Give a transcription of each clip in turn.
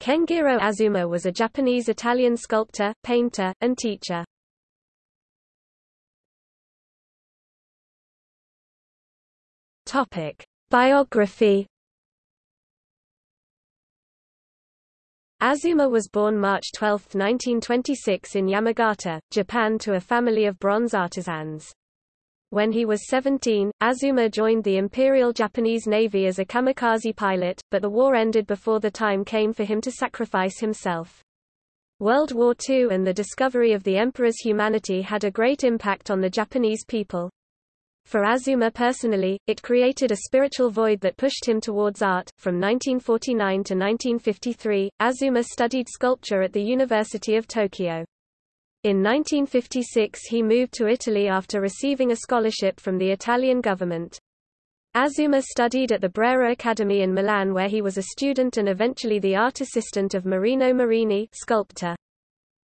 Kenjiro Azuma was a Japanese-Italian sculptor, painter, and teacher. Topic: Biography Azuma was born March 12, 1926 in Yamagata, Japan to a family of bronze artisans. When he was 17, Azuma joined the Imperial Japanese Navy as a kamikaze pilot, but the war ended before the time came for him to sacrifice himself. World War II and the discovery of the Emperor's humanity had a great impact on the Japanese people. For Azuma personally, it created a spiritual void that pushed him towards art. From 1949 to 1953, Azuma studied sculpture at the University of Tokyo. In 1956 he moved to Italy after receiving a scholarship from the Italian government. Azuma studied at the Brera Academy in Milan where he was a student and eventually the art assistant of Marino Marini sculptor.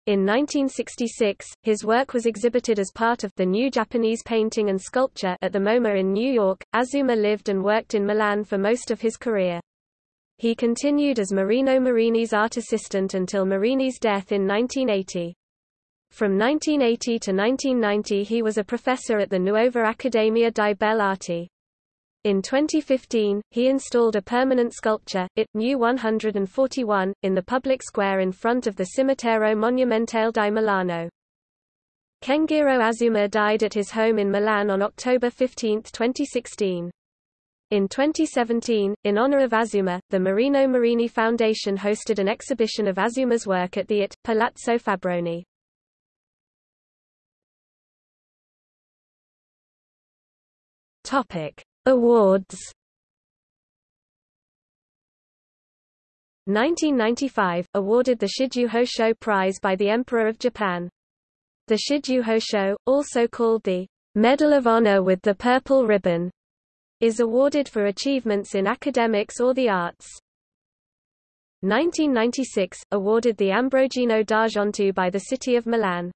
In 1966, his work was exhibited as part of the New Japanese Painting and Sculpture at the MoMA in New York. Azuma lived and worked in Milan for most of his career. He continued as Marino Marini's art assistant until Marini's death in 1980. From 1980 to 1990 he was a professor at the Nuova Accademia di Belle Arti. In 2015, he installed a permanent sculpture, It, Mu 141, in the public square in front of the Cimitero Monumentale di Milano. Kenjiro Azuma died at his home in Milan on October 15, 2016. In 2017, in honor of Azuma, the Marino Marini Foundation hosted an exhibition of Azuma's work at the IT, Palazzo Fabbroni. Topic. Awards 1995, awarded the Shiju Hosho Prize by the Emperor of Japan. The Shiju Hosho, also called the Medal of Honor with the Purple Ribbon, is awarded for achievements in academics or the arts. 1996, awarded the Ambrogino d'Argento by the city of Milan.